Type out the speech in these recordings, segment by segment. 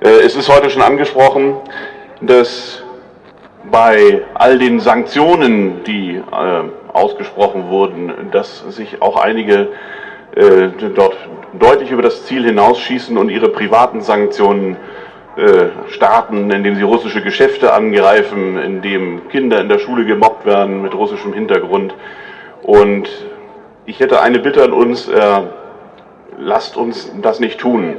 Äh, es ist heute schon angesprochen, dass bei all den Sanktionen, die äh, ausgesprochen wurden, dass sich auch einige äh, dort deutlich über das Ziel hinausschießen und ihre privaten Sanktionen starten, indem sie russische Geschäfte angreifen, indem Kinder in der Schule gemobbt werden mit russischem Hintergrund. Und ich hätte eine Bitte an uns, lasst uns das nicht tun.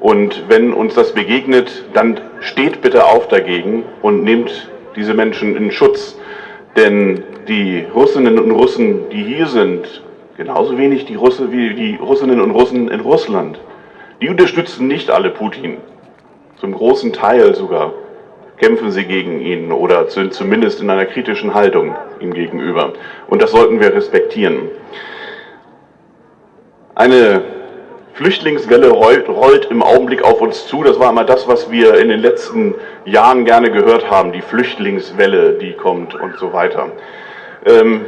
Und wenn uns das begegnet, dann steht bitte auf dagegen und nehmt diese Menschen in Schutz. Denn die Russinnen und Russen, die hier sind, genauso wenig die Russe wie die Russinnen und Russen in Russland, die unterstützen nicht alle Putin. Zum großen Teil sogar kämpfen sie gegen ihn oder sind zumindest in einer kritischen Haltung ihm gegenüber. Und das sollten wir respektieren. Eine Flüchtlingswelle rollt, im Augenblick auf uns zu. Das war immer das, was wir in den letzten Jahren gerne gehört haben, die Flüchtlingswelle, die kommt und so weiter. Ähm,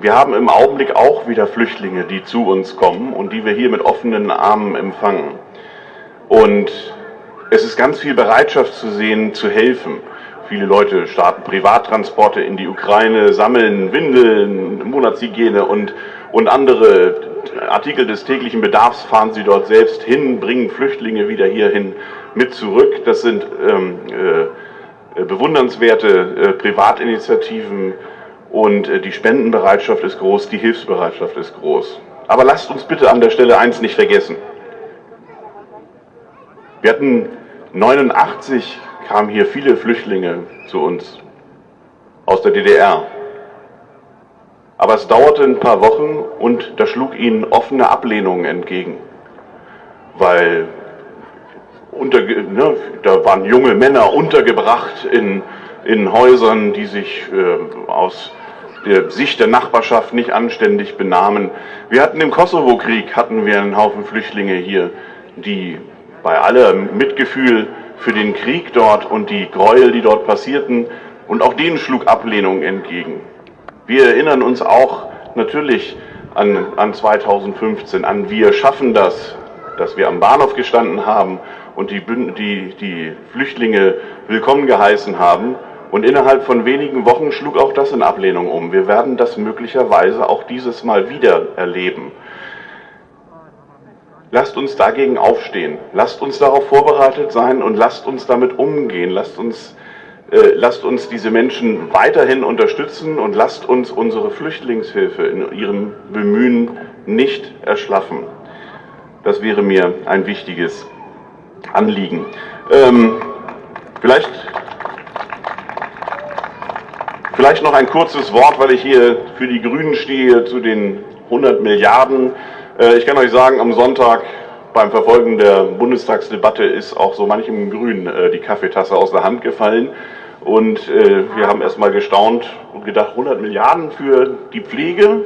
wir haben im Augenblick auch wieder Flüchtlinge, die zu uns kommen und die wir hier mit offenen Armen empfangen. Und es ist ganz viel Bereitschaft zu sehen, zu helfen. Viele Leute starten Privattransporte in die Ukraine, sammeln Windeln, Monatshygiene und, und andere Artikel des täglichen Bedarfs fahren sie dort selbst hin, bringen Flüchtlinge wieder hierhin mit zurück. Das sind ähm, äh, bewundernswerte äh, Privatinitiativen und äh, die Spendenbereitschaft ist groß, die Hilfsbereitschaft ist groß. Aber lasst uns bitte an der Stelle eins nicht vergessen. Wir hatten 89 kamen hier viele Flüchtlinge zu uns aus der DDR. Aber es dauerte ein paar Wochen und da schlug ihnen offene Ablehnung entgegen. Weil unter, ne, da waren junge Männer untergebracht in, in Häusern, die sich äh, aus der Sicht der Nachbarschaft nicht anständig benahmen. Wir hatten im Kosovo-Krieg hatten wir einen Haufen Flüchtlinge hier, die bei allem Mitgefühl für den Krieg dort und die Gräuel, die dort passierten, und auch denen schlug Ablehnung entgegen. Wir erinnern uns auch natürlich an, an 2015, an Wir schaffen das, dass wir am Bahnhof gestanden haben und die, die, die Flüchtlinge willkommen geheißen haben. Und innerhalb von wenigen Wochen schlug auch das in Ablehnung um. Wir werden das möglicherweise auch dieses Mal wieder erleben. Lasst uns dagegen aufstehen. Lasst uns darauf vorbereitet sein und lasst uns damit umgehen. Lasst uns, lasst uns diese Menschen weiterhin unterstützen und lasst uns unsere Flüchtlingshilfe in ihrem Bemühen nicht erschlaffen. Das wäre mir ein wichtiges Anliegen. Ähm, vielleicht, vielleicht noch ein kurzes Wort, weil ich hier für die Grünen stehe, zu den 100 Milliarden. Äh, ich kann euch sagen, am Sonntag beim Verfolgen der Bundestagsdebatte ist auch so manchem Grün äh, die Kaffeetasse aus der Hand gefallen. Und äh, wir haben erstmal gestaunt und gedacht, 100 Milliarden für die Pflege?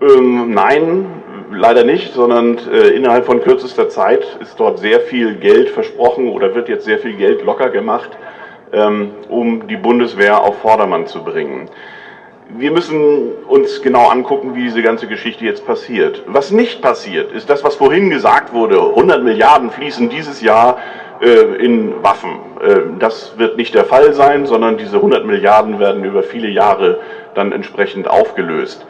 Ähm, nein, leider nicht, sondern äh, innerhalb von kürzester Zeit ist dort sehr viel Geld versprochen oder wird jetzt sehr viel Geld locker gemacht, ähm, um die Bundeswehr auf Vordermann zu bringen wir müssen uns genau angucken, wie diese ganze Geschichte jetzt passiert. Was nicht passiert, ist das, was vorhin gesagt wurde. 100 Milliarden fließen dieses Jahr äh, in Waffen. Äh, das wird nicht der Fall sein, sondern diese 100 Milliarden werden über viele Jahre dann entsprechend aufgelöst.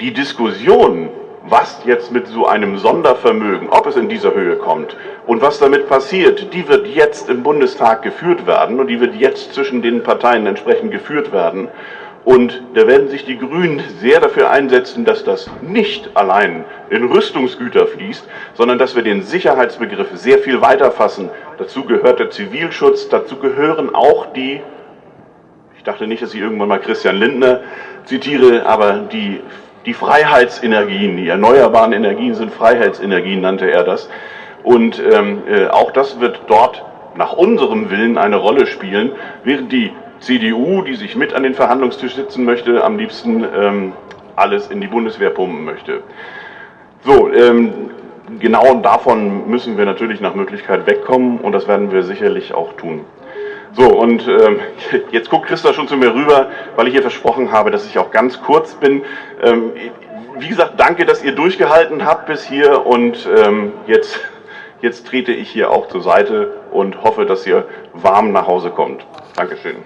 Die Diskussion, was jetzt mit so einem Sondervermögen, ob es in dieser Höhe kommt und was damit passiert, die wird jetzt im Bundestag geführt werden und die wird jetzt zwischen den Parteien entsprechend geführt werden. Und da werden sich die Grünen sehr dafür einsetzen, dass das nicht allein in Rüstungsgüter fließt, sondern dass wir den Sicherheitsbegriff sehr viel weiter fassen. Dazu gehört der Zivilschutz, dazu gehören auch die, ich dachte nicht, dass ich irgendwann mal Christian Lindner zitiere, aber die, die Freiheitsenergien, die erneuerbaren Energien sind Freiheitsenergien, nannte er das. Und ähm, äh, auch das wird dort nach unserem Willen eine Rolle spielen, während die CDU, die sich mit an den Verhandlungstisch sitzen möchte, am liebsten ähm, alles in die Bundeswehr pumpen möchte. So, ähm, genau davon müssen wir natürlich nach Möglichkeit wegkommen und das werden wir sicherlich auch tun. So, und ähm, jetzt guckt Christa schon zu mir rüber, weil ich ihr versprochen habe, dass ich auch ganz kurz bin. Ähm, wie gesagt, danke, dass ihr durchgehalten habt bis hier und ähm, jetzt Jetzt trete ich hier auch zur Seite und hoffe, dass ihr warm nach Hause kommt. Dankeschön.